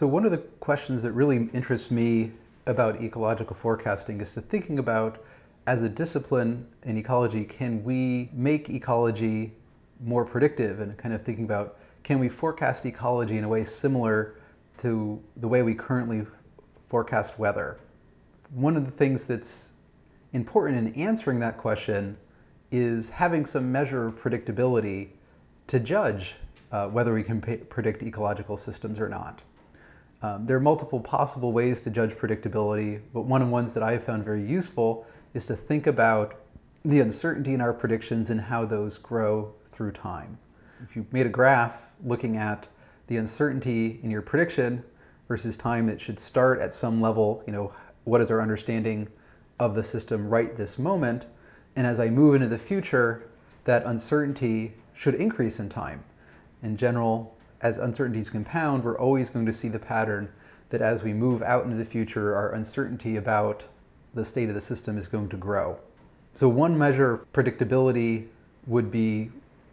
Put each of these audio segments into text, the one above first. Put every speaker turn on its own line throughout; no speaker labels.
So one of the questions that really interests me about ecological forecasting is to thinking about as a discipline in ecology, can we make ecology more predictive and kind of thinking about can we forecast ecology in a way similar to the way we currently forecast weather? One of the things that's important in answering that question is having some measure of predictability to judge uh, whether we can predict ecological systems or not. Um, there are multiple possible ways to judge predictability, but one of the ones that I have found very useful is to think about the uncertainty in our predictions and how those grow through time. If you made a graph looking at the uncertainty in your prediction versus time that should start at some level, you know, what is our understanding of the system right this moment, and as I move into the future, that uncertainty should increase in time. In general, as uncertainties compound, we're always going to see the pattern that as we move out into the future, our uncertainty about the state of the system is going to grow. So one measure of predictability would be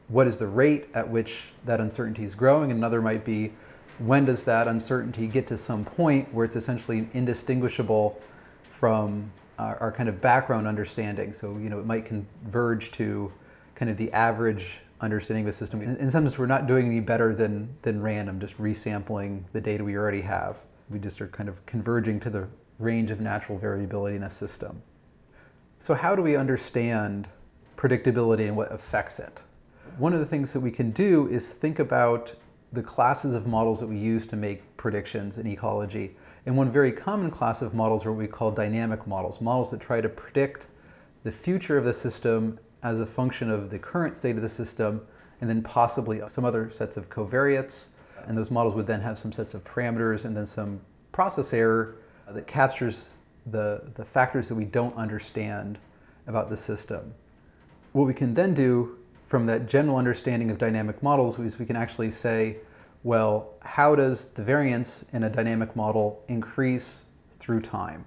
what is the rate at which that uncertainty is growing. Another might be when does that uncertainty get to some point where it's essentially indistinguishable from our, our kind of background understanding. So, you know, it might converge to kind of the average understanding the system. In, in some sense, we're not doing any better than, than random, just resampling the data we already have. We just are kind of converging to the range of natural variability in a system. So how do we understand predictability and what affects it? One of the things that we can do is think about the classes of models that we use to make predictions in ecology. And one very common class of models are what we call dynamic models, models that try to predict the future of the system as a function of the current state of the system and then possibly some other sets of covariates. And those models would then have some sets of parameters and then some process error that captures the, the factors that we don't understand about the system. What we can then do from that general understanding of dynamic models is we can actually say, well, how does the variance in a dynamic model increase through time?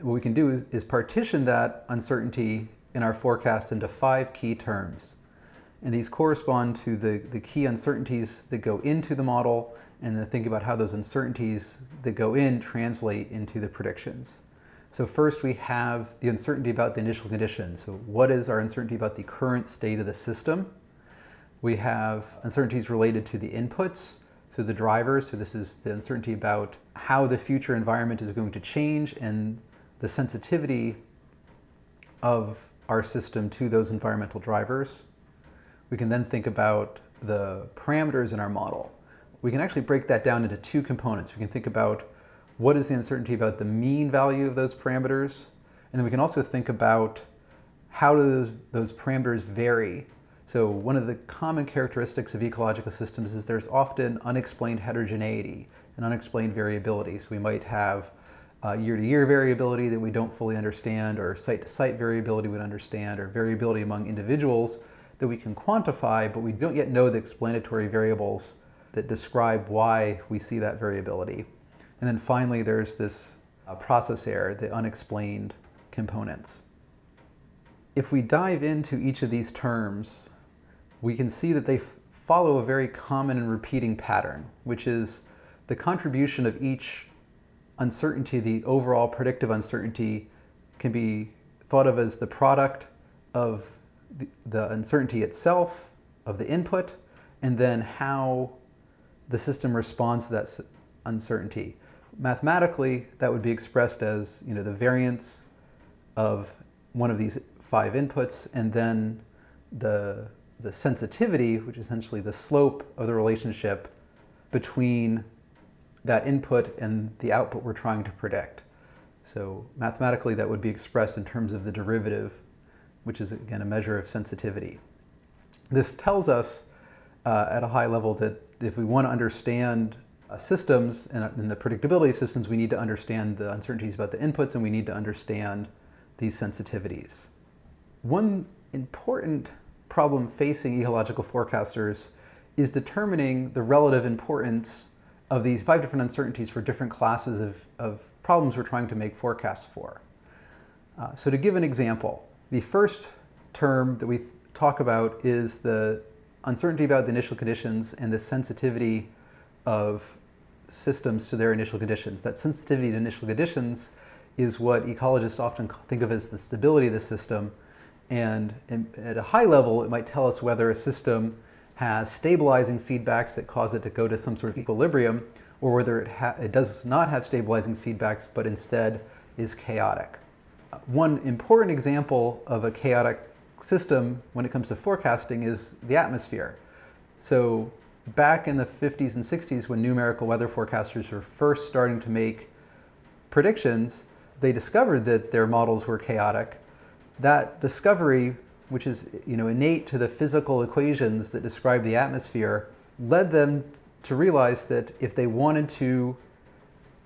What we can do is partition that uncertainty in our forecast into five key terms. And these correspond to the, the key uncertainties that go into the model and then think about how those uncertainties that go in translate into the predictions. So first we have the uncertainty about the initial conditions. So what is our uncertainty about the current state of the system? We have uncertainties related to the inputs, so the drivers. So this is the uncertainty about how the future environment is going to change and the sensitivity of our system to those environmental drivers. We can then think about the parameters in our model we can actually break that down into two components. We can think about what is the uncertainty about the mean value of those parameters, and then we can also think about how do those, those parameters vary. So one of the common characteristics of ecological systems is there's often unexplained heterogeneity and unexplained variability. So we might have year-to-year -year variability that we don't fully understand, or site-to-site -site variability we understand, or variability among individuals that we can quantify, but we don't yet know the explanatory variables that describe why we see that variability. And then finally, there's this uh, process error, the unexplained components. If we dive into each of these terms, we can see that they follow a very common and repeating pattern, which is the contribution of each uncertainty, the overall predictive uncertainty, can be thought of as the product of the, uncertainty itself, of the input, and then how the system responds to that uncertainty. Mathematically, that would be expressed as you know, the variance of one of these five inputs and then the, the sensitivity, which is essentially the slope of the relationship between that input and the output we're trying to predict. So mathematically, that would be expressed in terms of the derivative, which is again a measure of sensitivity. This tells us uh, at a high level that if we want to understand uh, systems and, and, the predictability of systems, we need to understand the uncertainties about the inputs and we need to understand these sensitivities. One important problem facing ecological forecasters is determining the relative importance of these five different uncertainties for different classes of, of problems we're trying to make forecasts for. Uh, so to give an example, the first term that we talk about is the uncertainty about the initial conditions and the sensitivity of systems to their initial conditions. That sensitivity to initial conditions is what ecologists often think of as the stability of the system. And in, at a high level, it might tell us whether a system has stabilizing feedbacks that cause it to go to some sort of equilibrium, or whether it, it does not have stabilizing feedbacks, but instead is chaotic. One important example of a chaotic system when it comes to forecasting is the atmosphere. So back in the 50s and 60s when numerical weather forecasters were first starting to make predictions, they discovered that their models were chaotic. That discovery, which is you know, innate to the physical equations that describe the atmosphere, led them to realize that if they wanted to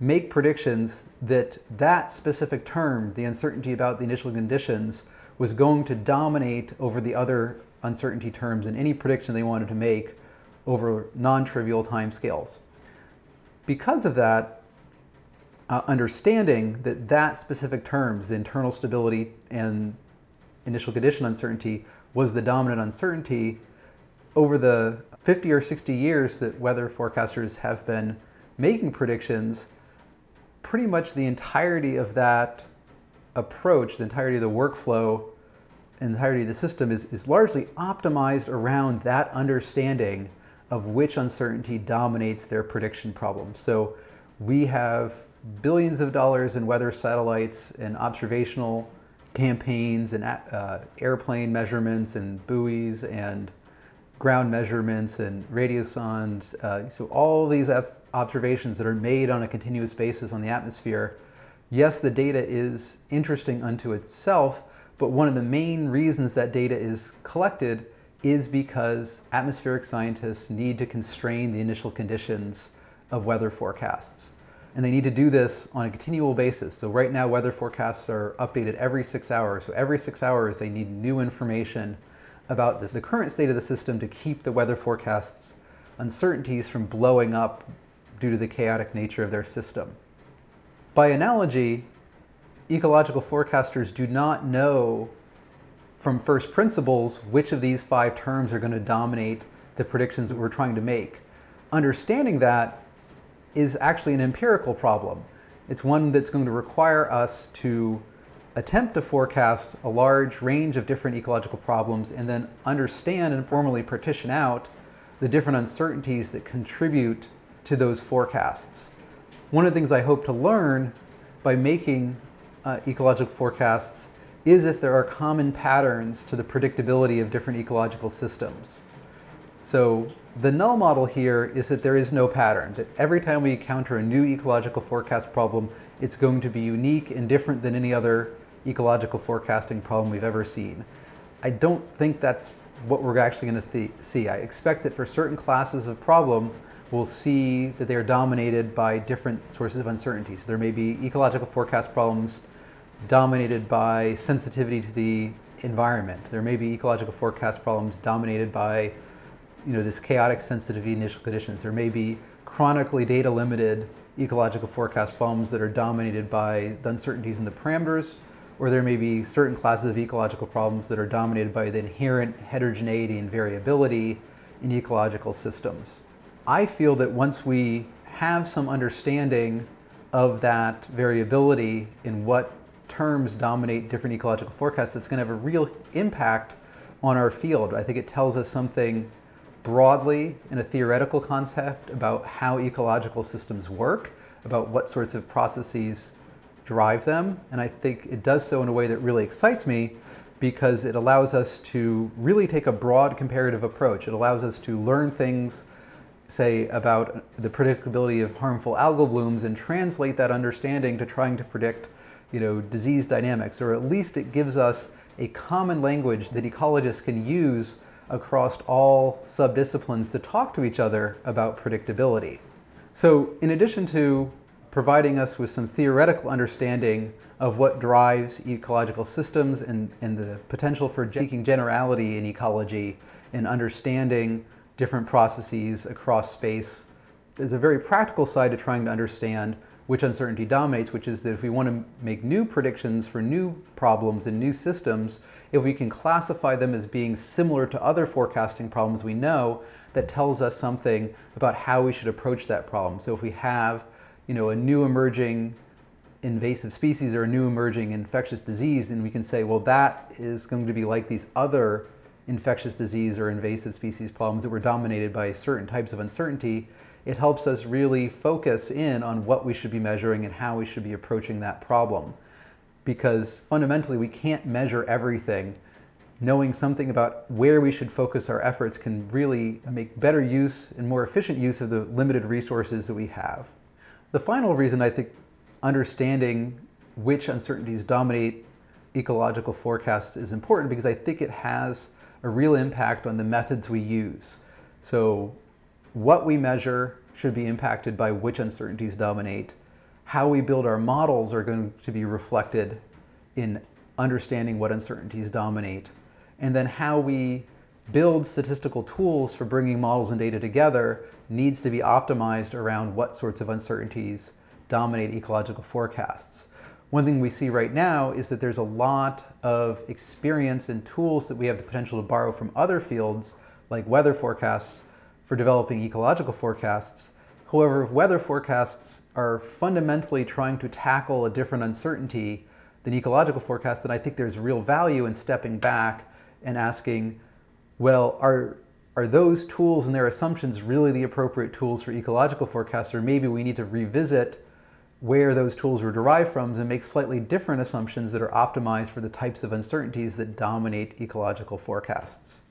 make predictions that that specific term, the uncertainty about the initial conditions, was going to dominate over the other uncertainty terms in any prediction they wanted to make over non-trivial timescales. Because of that, uh, understanding that that specific terms, the internal stability and initial condition uncertainty, was the dominant uncertainty, over the 50 or 60 years that weather forecasters have been making predictions, pretty much the entirety of that approach, the entirety of the workflow, the entirety of the system is, is largely optimized around that understanding of which uncertainty dominates their prediction problem. So we have billions of dollars in weather satellites and observational campaigns and uh, airplane measurements and buoys and ground measurements and radiosondes. Uh, so all these observations that are made on a continuous basis on the atmosphere. Yes, the data is interesting unto itself, but one of the main reasons that data is collected is because atmospheric scientists need to constrain the initial conditions of weather forecasts. And they need to do this on a continual basis. So right now, weather forecasts are updated every six hours. So every six hours, they need new information about this, the current state of the system to keep the weather forecasts uncertainties from blowing up due to the chaotic nature of their system. By analogy, ecological forecasters do not know from first principles which of these five terms are going to dominate the predictions that we're trying to make. Understanding that is actually an empirical problem. It's one that's going to require us to attempt to forecast a large range of different ecological problems and then understand and formally partition out the different uncertainties that contribute to those forecasts. One of the things I hope to learn by making uh, ecological forecasts is if there are common patterns to the predictability of different ecological systems. So the null model here is that there is no pattern, that every time we encounter a new ecological forecast problem, it's going to be unique and different than any other ecological forecasting problem we've ever seen. I don't think that's what we're actually going to see. I expect that for certain classes of problem, we'll see that they are dominated by different sources of uncertainty. So there may be ecological forecast problems dominated by sensitivity to the environment. There may be ecological forecast problems dominated by you know, this chaotic sensitivity initial conditions. There may be chronically data limited ecological forecast problems that are dominated by the uncertainties in the parameters, or there may be certain classes of ecological problems that are dominated by the inherent heterogeneity and variability in ecological systems. I feel that once we have some understanding of that variability in what terms dominate different ecological forecasts that's going to have a real impact on our field. I think it tells us something broadly in a theoretical concept about how ecological systems work, about what sorts of processes drive them. And I think it does so in a way that really excites me because it allows us to really take a broad comparative approach. It allows us to learn things, say, about the predictability of harmful algal blooms and translate that understanding to trying to predict you know, disease dynamics, or at least it gives us a common language that ecologists can use across all subdisciplines to talk to each other about predictability. So in addition to providing us with some theoretical understanding of what drives ecological systems and, and the potential for seeking generality in ecology and understanding different processes across space, there's a very practical side to trying to understand which uncertainty dominates, which is that if we want to make new predictions for new problems and new systems, if we can classify them as being similar to other forecasting problems we know, that tells us something about how we should approach that problem. So if we have, you know, a new emerging invasive species or a new emerging infectious disease, and we can say, well, that is going to be like these other infectious disease or invasive species problems that were dominated by certain types of uncertainty, it helps us really focus in on what we should be measuring and how we should be approaching that problem. Because fundamentally, we can't measure everything. Knowing something about where we should focus our efforts can really make better use and more efficient use of the limited resources that we have. The final reason I think understanding which uncertainties dominate ecological forecasts is important because I think it has a real impact on the methods we use. So what we measure should be impacted by which uncertainties dominate. How we build our models are going to be reflected in understanding what uncertainties dominate. And then how we build statistical tools for bringing models and data together needs to be optimized around what sorts of uncertainties dominate ecological forecasts. One thing we see right now is that there's a lot of experience and tools that we have the potential to borrow from other fields, like weather forecasts, for developing ecological forecasts. However, weather forecasts are fundamentally trying to tackle a different uncertainty than ecological forecasts, then I think there's real value in stepping back and asking, well, are, are those tools and their assumptions really the appropriate tools for ecological forecasts, or maybe we need to revisit where those tools were derived from and make slightly different assumptions that are optimized for the types of uncertainties that dominate ecological forecasts.